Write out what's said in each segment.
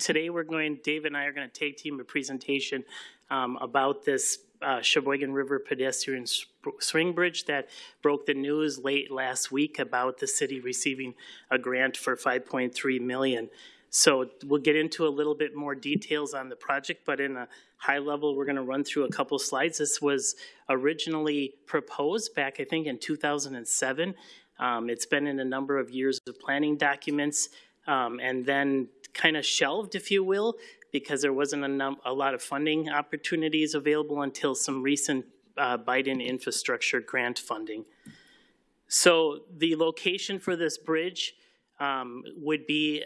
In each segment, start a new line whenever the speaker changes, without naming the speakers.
today we're going, Dave and I are going to take team a presentation um, about this uh, Sheboygan River pedestrian swing bridge that broke the news late last week about the city receiving a grant for 5.3 million. So we'll get into a little bit more details on the project, but in a high level, we're going to run through a couple slides. This was originally proposed back, I think, in 2007. Um, it's been in a number of years of planning documents um, and then kind of shelved, if you will, because there wasn't a, a lot of funding opportunities available until some recent uh, Biden infrastructure grant funding. So the location for this bridge um, would be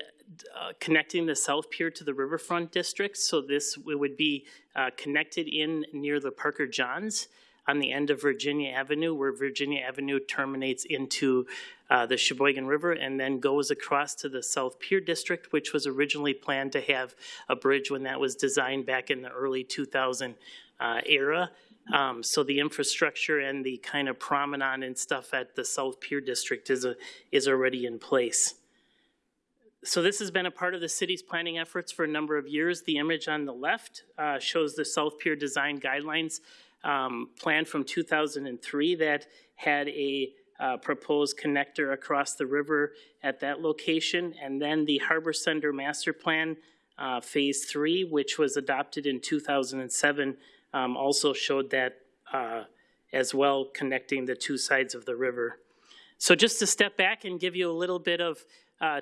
uh, connecting the South Pier to the Riverfront District. So this would be uh, connected in near the Parker Johns on the end of Virginia Avenue, where Virginia Avenue terminates into uh, the Sheboygan River and then goes across to the South Pier District, which was originally planned to have a bridge when that was designed back in the early 2000 uh, era. Um, so the infrastructure and the kind of promenade and stuff at the South Pier District is, a, is already in place. So this has been a part of the city's planning efforts for a number of years. The image on the left uh, shows the South Pier Design Guidelines um, plan from 2003 that had a uh, proposed connector across the river at that location. And then the Harbor Center Master Plan uh, Phase 3, which was adopted in 2007, um, also showed that uh, as well, connecting the two sides of the river. So just to step back and give you a little bit of uh,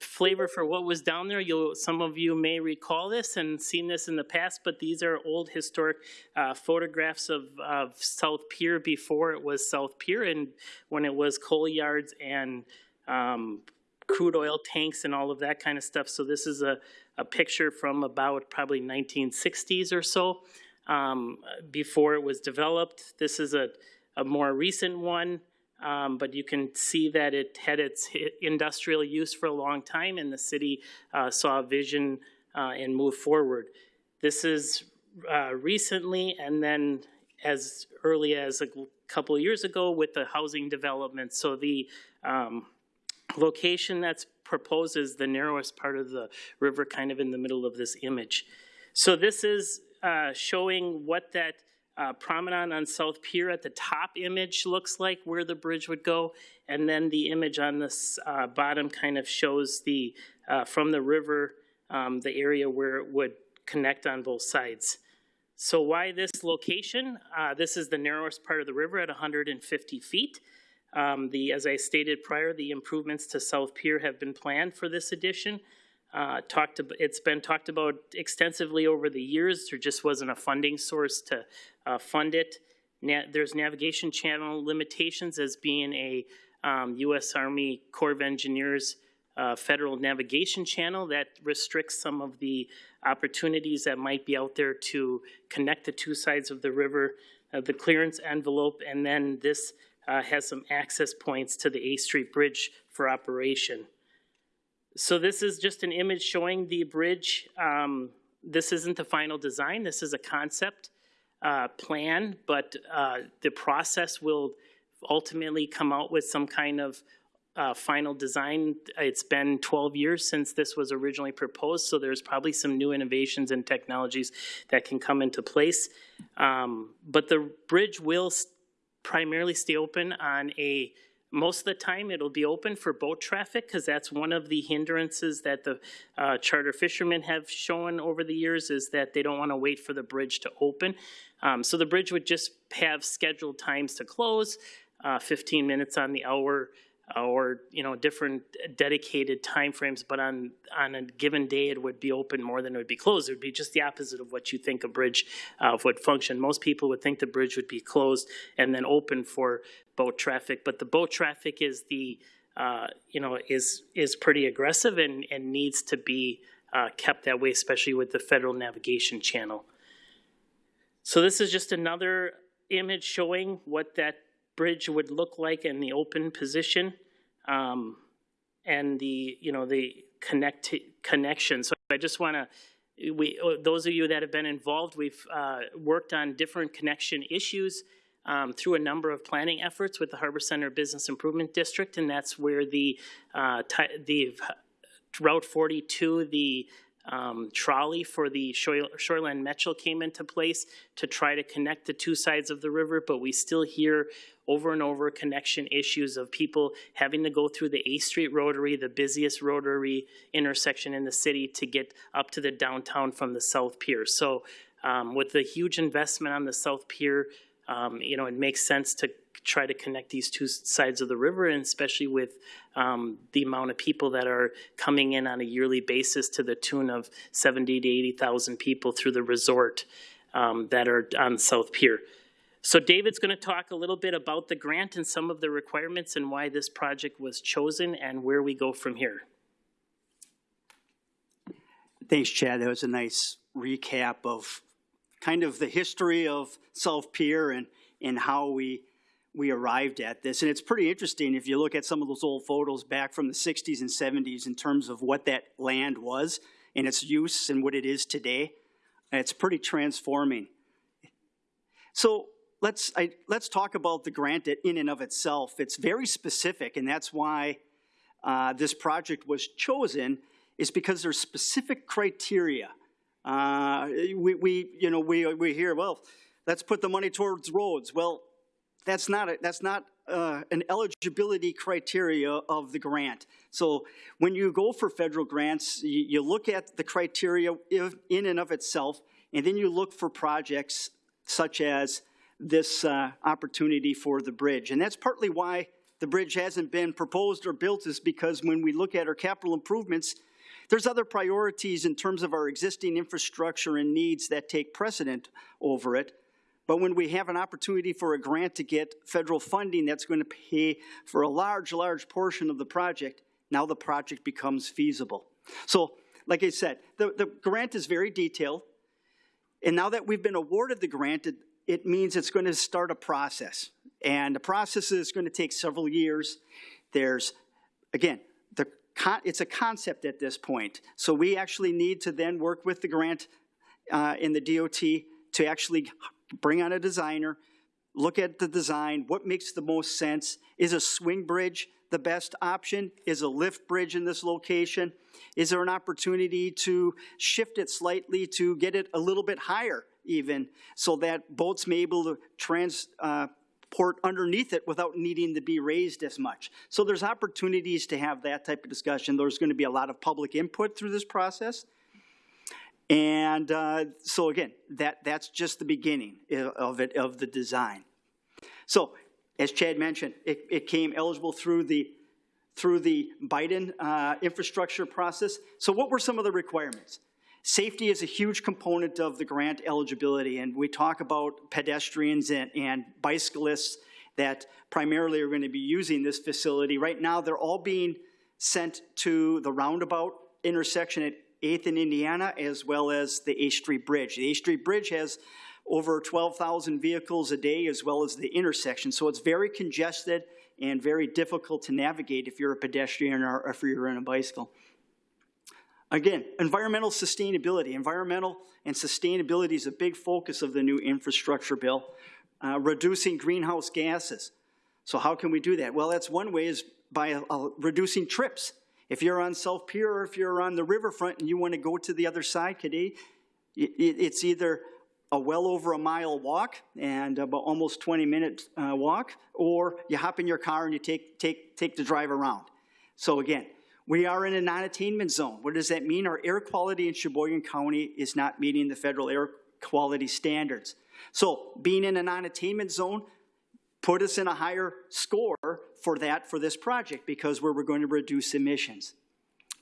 flavor for what was down there. You'll, some of you may recall this and seen this in the past, but these are old historic uh, photographs of, of South Pier before it was South Pier and when it was coal yards and um, crude oil tanks and all of that kind of stuff. So this is a, a picture from about probably 1960s or so um, before it was developed. This is a, a more recent one. Um, but you can see that it had its industrial use for a long time and the city uh, saw a vision uh, and moved forward. This is uh, recently and then as early as a couple of years ago with the housing development. So the um, location that's proposed is the narrowest part of the river kind of in the middle of this image. So this is uh, showing what that uh, promenade on South Pier at the top image looks like where the bridge would go. And then the image on this uh, bottom kind of shows the, uh, from the river, um, the area where it would connect on both sides. So why this location? Uh, this is the narrowest part of the river at 150 feet. Um, the, as I stated prior, the improvements to South Pier have been planned for this addition. Uh, talked about, it's been talked about extensively over the years. There just wasn't a funding source to uh, fund it. Na there's navigation channel limitations as being a um, U.S. Army Corps of Engineers uh, federal navigation channel that restricts some of the opportunities that might be out there to connect the two sides of the river, uh, the clearance envelope, and then this uh, has some access points to the A Street Bridge for operation. So this is just an image showing the bridge. Um, this isn't the final design. This is a concept uh, plan, but uh, the process will ultimately come out with some kind of uh, final design. It's been 12 years since this was originally proposed, so there's probably some new innovations and technologies that can come into place. Um, but the bridge will primarily stay open on a most of the time, it'll be open for boat traffic because that's one of the hindrances that the uh, charter fishermen have shown over the years is that they don't want to wait for the bridge to open. Um, so the bridge would just have scheduled times to close, uh, 15 minutes on the hour, or you know different dedicated time frames but on on a given day it would be open more than it would be closed it would be just the opposite of what you think a bridge uh, would function most people would think the bridge would be closed and then open for boat traffic but the boat traffic is the uh, you know is is pretty aggressive and and needs to be uh, kept that way especially with the federal navigation channel so this is just another image showing what that bridge would look like in the open position um, and the, you know, the connect connection. So I just want to, we, those of you that have been involved, we've uh, worked on different connection issues um, through a number of planning efforts with the Harbor Center Business Improvement District, and that's where the, uh, the Route 42, the um, trolley for the Shore- Shoreline Metro came into place to try to connect the two sides of the river, but we still hear over and over connection issues of people having to go through the A Street Rotary, the busiest rotary intersection in the city, to get up to the downtown from the South Pier. So um, with the huge investment on the South Pier, um, you know, it makes sense to try to connect these two sides of the river, and especially with um, the amount of people that are coming in on a yearly basis to the tune of 70 to 80,000 people through the resort um, that are on South Pier. So David's going to talk a little bit about the grant and some of the requirements and why this project was chosen and where we go from here.
Thanks, Chad. That was a nice recap of kind of the history of South Pier and, and how we, we arrived at this. And it's pretty interesting if you look at some of those old photos back from the 60s and 70s in terms of what that land was and its use and what it is today. It's pretty transforming. So let's, I, let's talk about the grant in and of itself. It's very specific, and that's why uh, this project was chosen, is because there's specific criteria. Uh, we, we, you know, we, we hear, well, let's put the money towards roads. Well, that's not, a, that's not uh, an eligibility criteria of the grant. So when you go for federal grants, you, you look at the criteria in and of itself, and then you look for projects such as this uh, opportunity for the bridge. And that's partly why the bridge hasn't been proposed or built is because when we look at our capital improvements, there's other priorities in terms of our existing infrastructure and needs that take precedent over it. But when we have an opportunity for a grant to get federal funding that's going to pay for a large, large portion of the project, now the project becomes feasible. So, like I said, the, the grant is very detailed. And now that we've been awarded the grant, it, it means it's going to start a process. And the process is going to take several years. There's, again, it's a concept at this point. So we actually need to then work with the grant uh, in the DOT to actually bring on a designer, look at the design, what makes the most sense. Is a swing bridge the best option? Is a lift bridge in this location? Is there an opportunity to shift it slightly to get it a little bit higher even, so that boats may be able to trans, uh, underneath it without needing to be raised as much. So there's opportunities to have that type of discussion. There's going to be a lot of public input through this process. And uh, so again, that, that's just the beginning of it, of the design. So as Chad mentioned, it, it came eligible through the through the Biden uh, infrastructure process. So what were some of the requirements? Safety is a huge component of the grant eligibility, and we talk about pedestrians and, and bicyclists that primarily are going to be using this facility. Right now, they're all being sent to the roundabout intersection at 8th and Indiana, as well as the A Street Bridge. The A Street Bridge has over 12,000 vehicles a day, as well as the intersection. So it's very congested and very difficult to navigate if you're a pedestrian or if you're on a bicycle. Again, environmental sustainability. Environmental and sustainability is a big focus of the new infrastructure bill. Uh, reducing greenhouse gases. So how can we do that? Well, that's one way is by uh, reducing trips. If you're on South Pier or if you're on the riverfront and you want to go to the other side today, it, it's either a well over a mile walk and about almost 20 minute uh, walk, or you hop in your car and you take, take, take the drive around. So again, we are in a non-attainment zone. What does that mean? Our air quality in Sheboygan County is not meeting the federal air quality standards. So being in a non-attainment zone put us in a higher score for that for this project because we're, we're going to reduce emissions.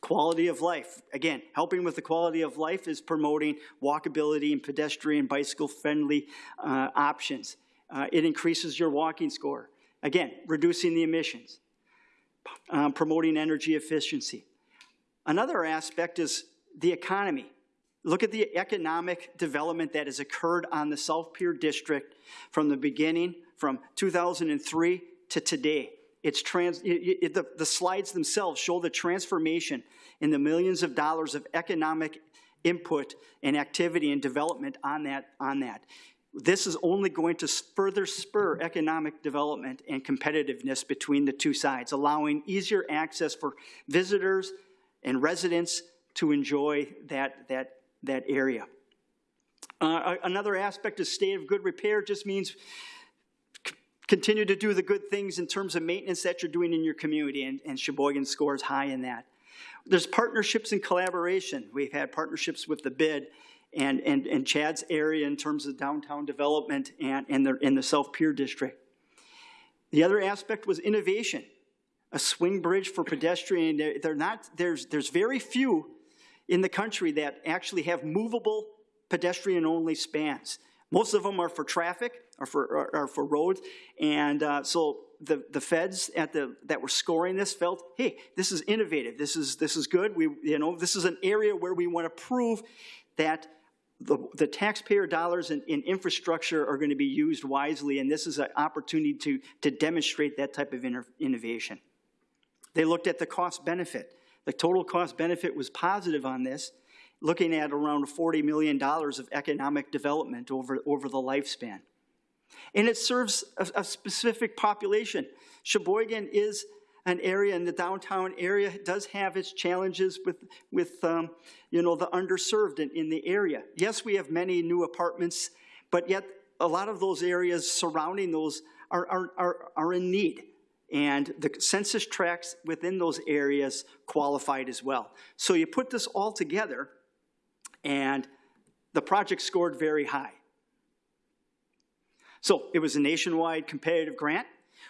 Quality of life. Again, helping with the quality of life is promoting walkability and pedestrian bicycle friendly uh, options. Uh, it increases your walking score. Again, reducing the emissions um, promoting energy efficiency. Another aspect is the economy. Look at the economic development that has occurred on the South Pier District from the beginning, from 2003 to today. It's trans, it, it, the, the slides themselves show the transformation in the millions of dollars of economic input and activity and development on that. On that. This is only going to further spur economic development and competitiveness between the two sides, allowing easier access for visitors and residents to enjoy that, that, that area. Uh, Another aspect of state of good repair just means continue to do the good things in terms of maintenance that you're doing in your community, and, and Sheboygan scores high in that. There's partnerships and collaboration. We've had partnerships with the BID and, and, and Chad's area in terms of downtown development and, and the, in the South Pier District. The other aspect was innovation. A swing bridge for pedestrian, they're, they're not, there's, there's very few in the country that actually have movable pedestrian-only spans. Most of them are for traffic, or for, are- are for roads, and uh, so the, the feds at the, that were scoring this felt, hey, this is innovative, this is, this is good, we, you know, this is an area where we want to prove that the, the taxpayer dollars in, in infrastructure are going to be used wisely, and this is an opportunity to, to demonstrate that type of inno- innovation. They looked at the cost benefit. The total cost benefit was positive on this, looking at around $40 million of economic development over, over the lifespan. And it serves a, a specific population. Sheboygan is an area in the downtown area, does have its challenges with, with um, you know, the underserved in, in the area. Yes, we have many new apartments, but yet a lot of those areas surrounding those are, are, are, are in need. And the census tracts within those areas qualified as well. So you put this all together, and the project scored very high. So it was a nationwide competitive grant.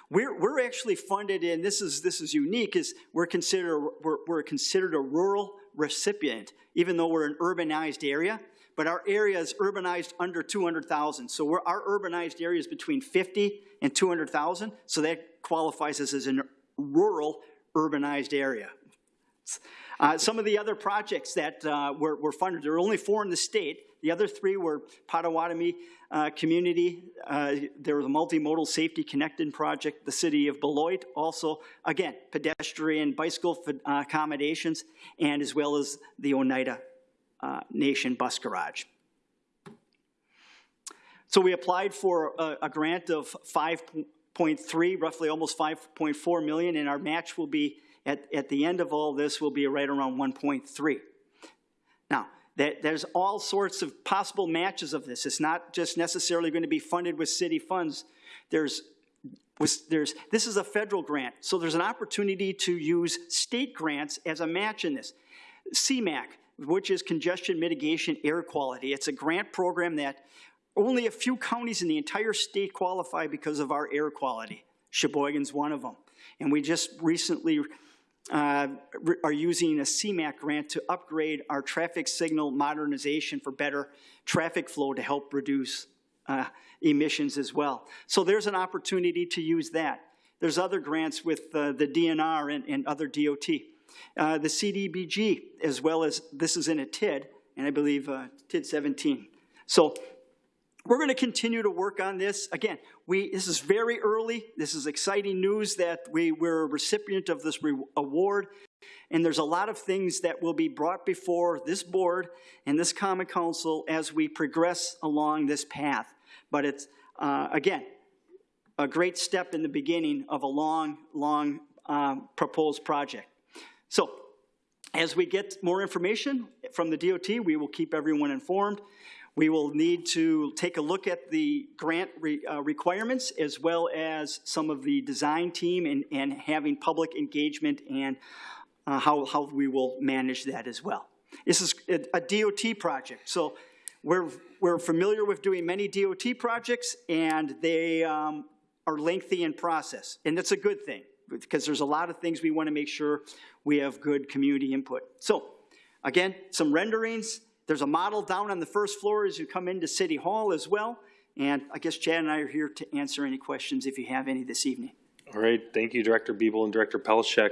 We're, we're actually funded in, this is, this is unique, is we're considered, we're, we're considered a rural recipient, even though we're an urbanized area, but our area is urbanized under 200,000. So our urbanized area is between 50 and 200,000, so that qualifies us as a rural urbanized area. Uh, some of the other projects that uh, were, were funded, there were only four in the state. The other three were Potawatomi uh, Community. Uh, there was a multimodal safety connected project. The city of Beloit also, again, pedestrian bicycle uh, accommodations, and as well as the Oneida uh, Nation Bus Garage. So we applied for a, a grant of 5.3, roughly almost 5.4 million, and our match will be at, at the end of all this will be right around 1.3. Now, there's all sorts of possible matches of this. It's not just necessarily going to be funded with city funds. There's, was, there's, this is a federal grant, so there's an opportunity to use state grants as a match in this. CMAQ, which is Congestion Mitigation Air Quality, it's a grant program that only a few counties in the entire state qualify because of our air quality. Sheboygan's one of them. And we just recently uh, are using a CMAQ grant to upgrade our traffic signal modernization for better traffic flow to help reduce uh, emissions as well. So there's an opportunity to use that. There's other grants with uh, the DNR and, and other DOT. Uh, the CDBG, as well as, this is in a TID, and I believe uh, TID 17. So we're going to continue to work on this. Again, we, this is very early. This is exciting news that we, we're a recipient of this award. And there's a lot of things that will be brought before this board and this Common Council as we progress along this path. But it's, uh, again, a great step in the beginning of a long, long um, proposed project. So as we get more information from the DOT, we will keep everyone informed. We will need to take a look at the grant re, uh, requirements as well as some of the design team and, and having public engagement and uh, how, how we will manage that as well. This is a, a DOT project, so we're, we're familiar with doing many DOT projects and they um, are lengthy in process, and that's a good thing because there's a lot of things we want to make sure we have good community input. So, again, some renderings, there's a model down on the first floor as you come into City Hall as well. And I guess Chad and I are here to answer any questions if you have any this evening.
All right, thank you, Director Biebel and Director Pelishek.